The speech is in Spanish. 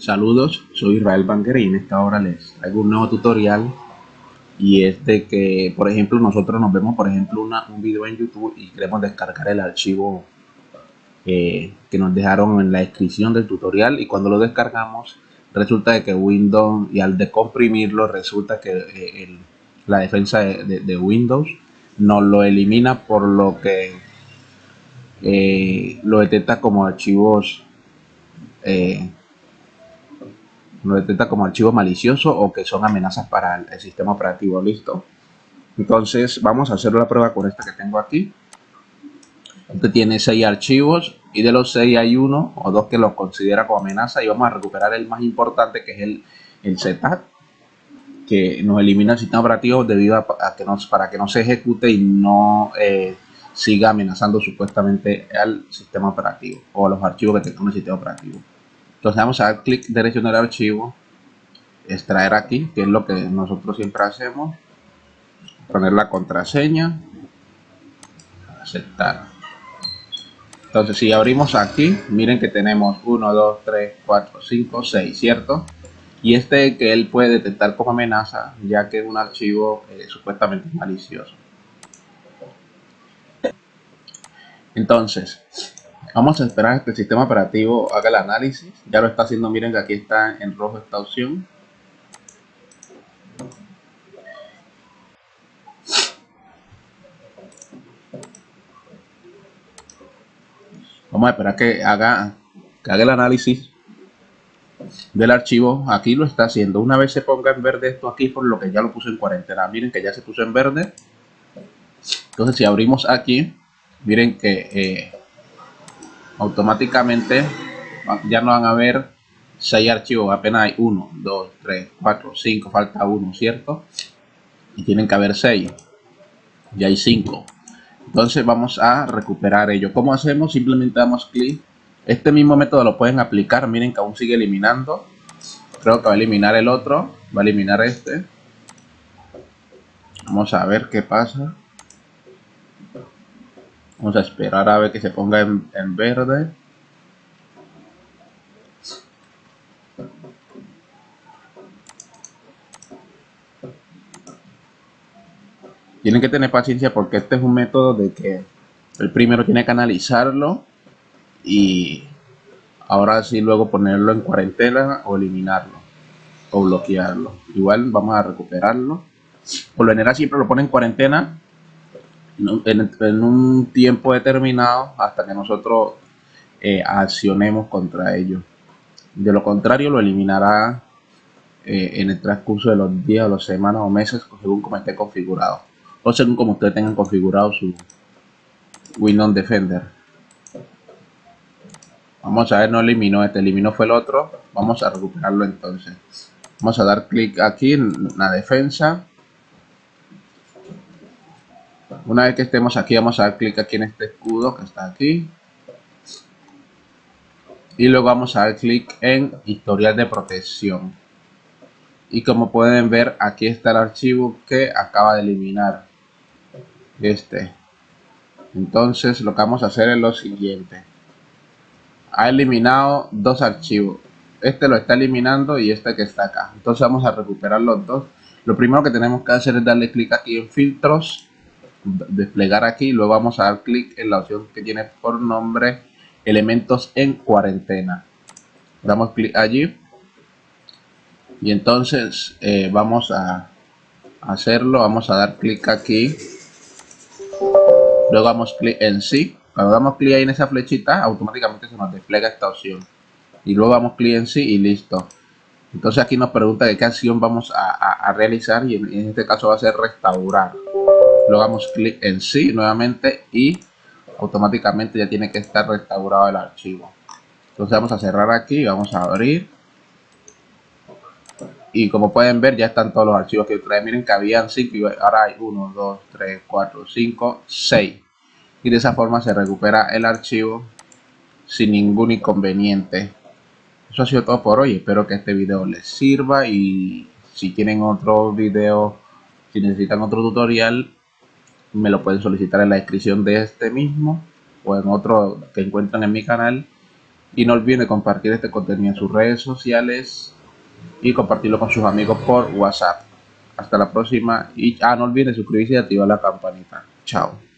Saludos, soy Israel Banquera y esta hora les traigo un nuevo tutorial. Y es de que, por ejemplo, nosotros nos vemos, por ejemplo, un video en YouTube y queremos descargar el archivo eh, que nos dejaron en la descripción del tutorial. Y cuando lo descargamos resulta de que Windows y al decomprimirlo resulta que eh, la defensa de, Windows nos lo elimina por lo que eh, lo detecta como archivos lo detecta como archivo malicioso o que son amenazas para el, sistema operativo. Listo. Entonces vamos a hacer la prueba con esta que tengo aquí. Este tiene 6 archivos y de los 6 hay uno o dos que los considera como amenaza y vamos a recuperar el más importante que es el, el que nos elimina el sistema operativo debido a, que nos, para que no se ejecute y no eh, siga amenazando supuestamente al sistema operativo o los archivos que tenga el sistema operativo. Entonces vamos a dar clic derecho en el archivo, extraer aquí, que es lo que nosotros siempre hacemos, poner la contraseña, aceptar. Entonces si abrimos aquí, miren que tenemos 1, 2, 3, 4, 5, 6, ¿cierto? Y este que él puede detectar como amenaza, ya que es un archivo eh, supuestamente malicioso. Entonces, Vamos a esperar que el sistema operativo haga el análisis. Ya lo está haciendo, miren que aquí está en rojo esta opción. Vamos a esperar que haga, haga el análisis del archivo. Aquí lo está haciendo. Una vez se ponga en verde esto aquí, por lo que ya lo puse en cuarentena. Miren que ya se puso en verde. Entonces si abrimos aquí, miren que... Eh, automáticamente ya no van a ver 6 archivos, apenas hay 1, 2, 3, 4, 5, falta uno, ¿cierto? Y tienen que haber 6, ya hay 5. Entonces vamos a recuperar ello. ¿Cómo hacemos? Simplemente damos clic. Este mismo método lo pueden aplicar, miren que aún sigue eliminando. Creo que va a eliminar el otro, va a eliminar este. Vamos a ver qué pasa. Vamos a esperar a ver que se ponga en, verde. Tienen que tener paciencia porque este es un método de que el primero tiene que analizarlo y ahora sí luego ponerlo en cuarentena o eliminarlo o bloquearlo. Igual vamos a recuperarlo. Por lo general siempre lo pone en cuarentena en, un tiempo determinado hasta que nosotros eh, accionemos contra ellos. De lo contrario, lo eliminará eh, en el transcurso de los días, o las semanas o meses, según como esté configurado. O según como ustedes tengan configurado su Windows Defender. Vamos a ver, no eliminó este, eliminó fue el otro. Vamos a recuperarlo entonces. Vamos a dar clic aquí en la defensa una vez que estemos aquí, vamos a dar clic aquí en este escudo que está aquí. Y luego vamos a dar clic en historial de protección. Y como pueden ver, aquí está el archivo que acaba de eliminar. Este. Entonces lo que vamos a hacer es lo siguiente. Ha eliminado dos archivos. Este lo está eliminando y este que está acá. Entonces vamos a recuperar los dos. Lo primero que tenemos que hacer es darle clic aquí en filtros desplegar aquí luego vamos a dar clic en la opción que tiene por nombre elementos en cuarentena. Damos clic allí. Y entonces eh, vamos a hacerlo. Vamos a dar clic aquí. Luego damos clic en sí. Cuando damos clic ahí en esa flechita automáticamente se nos despliega esta opción. Y luego damos clic en sí y listo. Entonces aquí nos pregunta de qué acción vamos a, realizar y en, este caso va a ser restaurar luego damos clic en sí nuevamente y automáticamente ya tiene que estar restaurado el archivo. Entonces vamos a cerrar aquí vamos a abrir. Y como pueden ver ya están todos los archivos que trae miren que habían 5 y ahora hay 1 2 3 4 5 6 y de esa forma se recupera el archivo sin ningún inconveniente. Eso ha sido todo por hoy. Espero que este video les sirva y si tienen otro video si necesitan otro tutorial me lo pueden solicitar en la descripción de este mismo o en otro que encuentran en mi canal Y no olviden compartir este contenido en sus redes sociales y compartirlo con sus amigos por WhatsApp. Hasta la próxima y ah, no olviden suscribirse y activar la campanita. Chao.